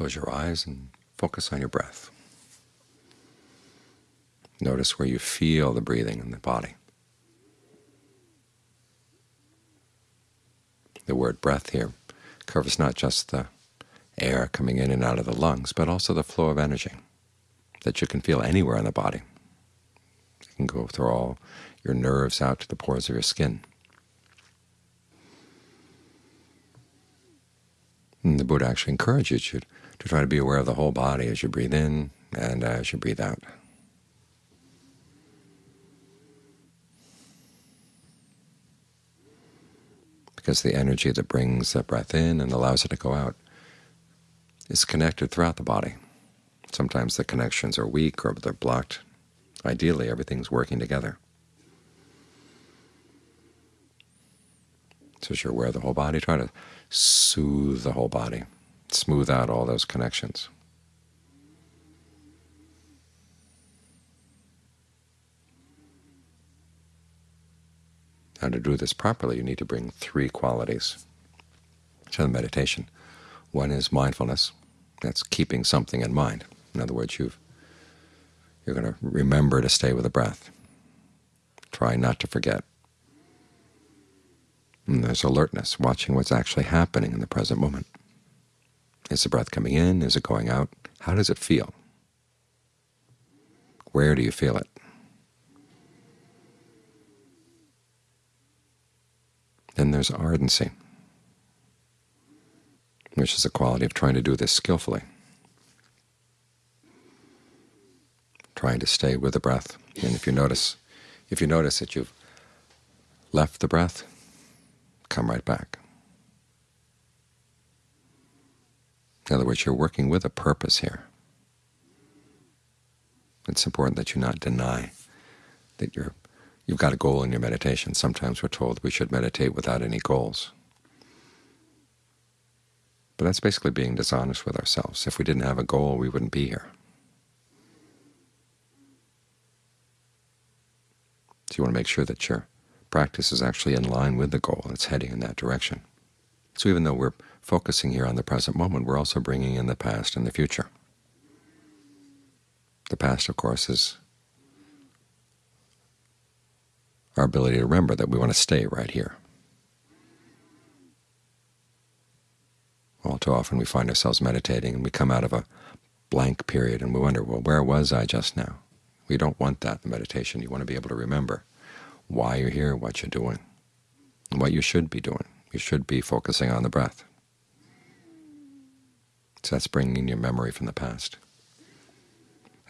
Close your eyes and focus on your breath. Notice where you feel the breathing in the body. The word breath here covers not just the air coming in and out of the lungs, but also the flow of energy that you can feel anywhere in the body. It can go through all your nerves out to the pores of your skin. And the Buddha actually encourages you to try to be aware of the whole body as you breathe in and uh, as you breathe out. Because the energy that brings the breath in and allows it to go out is connected throughout the body. Sometimes the connections are weak or they're blocked. Ideally, everything's working together. So as you're aware of the whole body, try to soothe the whole body, smooth out all those connections. Now to do this properly, you need to bring three qualities to the meditation. One is mindfulness. That's keeping something in mind. In other words, you you're going to remember to stay with the breath. Try not to forget. And there's alertness, watching what's actually happening in the present moment. Is the breath coming in? Is it going out? How does it feel? Where do you feel it? Then there's ardency, which is the quality of trying to do this skillfully. trying to stay with the breath. And if you notice, if you notice that you've left the breath, come right back. In other words, you're working with a purpose here. It's important that you not deny that you're, you've got a goal in your meditation. Sometimes we're told we should meditate without any goals. But that's basically being dishonest with ourselves. If we didn't have a goal, we wouldn't be here. So you want to make sure that your practice is actually in line with the goal. It's heading in that direction. So even though we're focusing here on the present moment, we're also bringing in the past and the future. The past, of course, is our ability to remember that we want to stay right here. All too often we find ourselves meditating and we come out of a blank period and we wonder, well, where was I just now? We don't want that in meditation. You want to be able to remember why you're here, what you're doing, what you should be doing. You should be focusing on the breath. So that's bringing your memory from the past.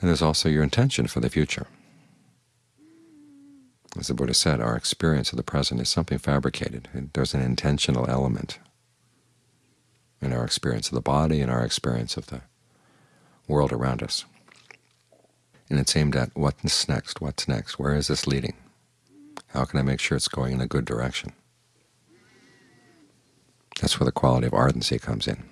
And there's also your intention for the future. As the Buddha said, our experience of the present is something fabricated. There's an intentional element in our experience of the body and our experience of the world around us and it's aimed at what's next, what's next, where is this leading? How can I make sure it's going in a good direction? That's where the quality of ardency comes in.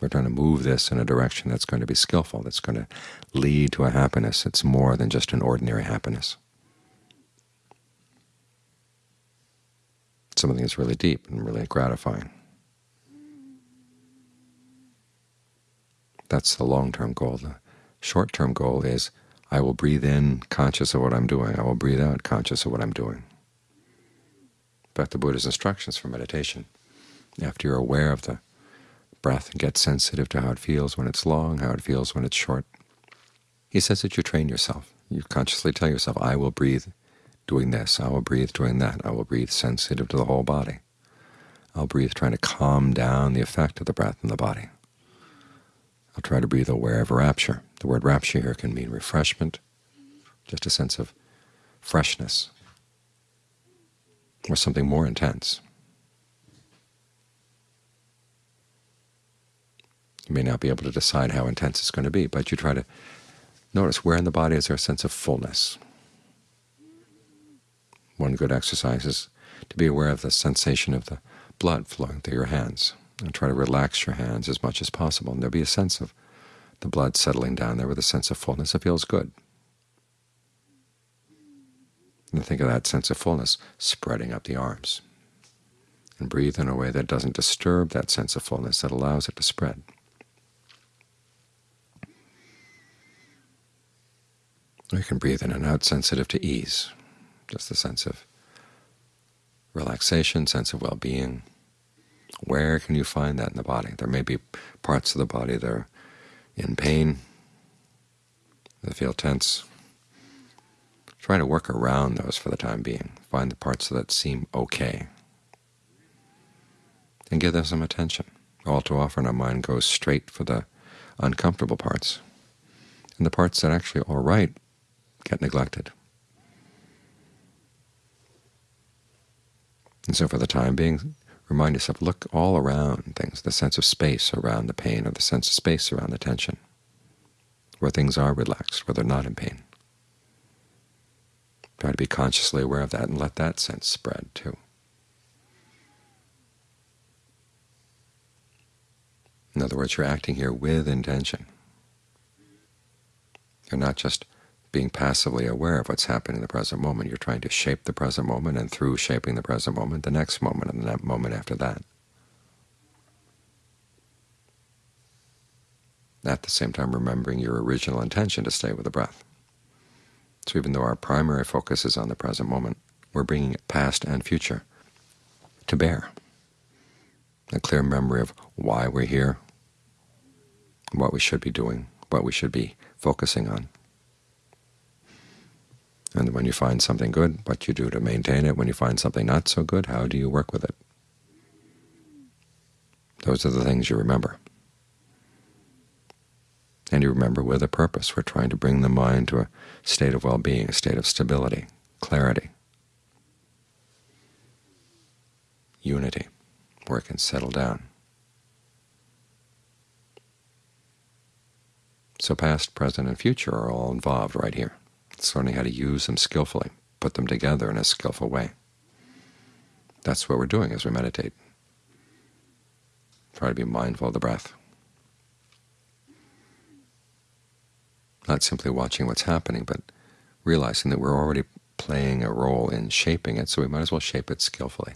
We're trying to move this in a direction that's going to be skillful, that's going to lead to a happiness that's more than just an ordinary happiness. Something that's really deep and really gratifying. That's the long-term goal. The short-term goal is I will breathe in conscious of what I'm doing. I will breathe out conscious of what I'm doing. In fact, the Buddha's instructions for meditation, after you're aware of the breath and get sensitive to how it feels when it's long, how it feels when it's short, he says that you train yourself. You consciously tell yourself, I will breathe doing this, I will breathe doing that, I will breathe sensitive to the whole body. I'll breathe trying to calm down the effect of the breath in the body. I'll try to breathe aware of rapture. The word rapture here can mean refreshment, just a sense of freshness, or something more intense. You may not be able to decide how intense it's going to be, but you try to notice where in the body is there a sense of fullness. One good exercise is to be aware of the sensation of the blood flowing through your hands and try to relax your hands as much as possible. And there'll be a sense of the blood settling down there with a sense of fullness. It feels good. And think of that sense of fullness spreading up the arms. And breathe in a way that doesn't disturb that sense of fullness, that allows it to spread. Or you can breathe in and out sensitive to ease, just the sense of relaxation, sense of well-being. Where can you find that in the body? There may be parts of the body that are in pain, that feel tense. Try to work around those for the time being. Find the parts that seem okay, and give them some attention. All too often our mind goes straight for the uncomfortable parts, and the parts that are actually are all right get neglected. And so for the time being, remind yourself, look all around things, the sense of space around the pain or the sense of space around the tension, where things are relaxed, where they're not in pain. Try to be consciously aware of that and let that sense spread too. In other words, you're acting here with intention. You're not just being passively aware of what's happening in the present moment. You're trying to shape the present moment, and through shaping the present moment, the next moment, and the moment after that. At the same time, remembering your original intention to stay with the breath. So even though our primary focus is on the present moment, we're bringing past and future to bear. A clear memory of why we're here, what we should be doing, what we should be focusing on. And when you find something good, what you do to maintain it. When you find something not so good, how do you work with it? Those are the things you remember. And you remember with a purpose. We're trying to bring the mind to a state of well-being, a state of stability, clarity, unity, where it can settle down. So past, present, and future are all involved right here. It's learning how to use them skillfully, put them together in a skillful way. That's what we're doing as we meditate. Try to be mindful of the breath. Not simply watching what's happening, but realizing that we're already playing a role in shaping it, so we might as well shape it skillfully.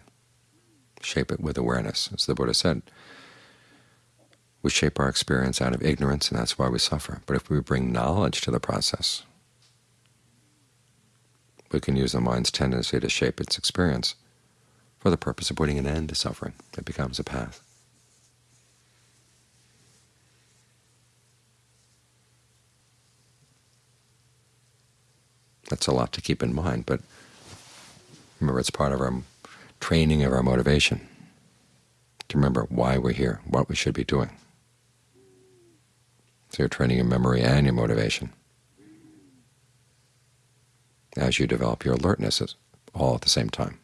Shape it with awareness. As the Buddha said, we shape our experience out of ignorance, and that's why we suffer. But if we bring knowledge to the process, we can use the mind's tendency to shape its experience for the purpose of putting an end to suffering. It becomes a path. That's a lot to keep in mind, but remember it's part of our training of our motivation to remember why we're here, what we should be doing. So you're training your memory and your motivation as you develop your alertness all at the same time.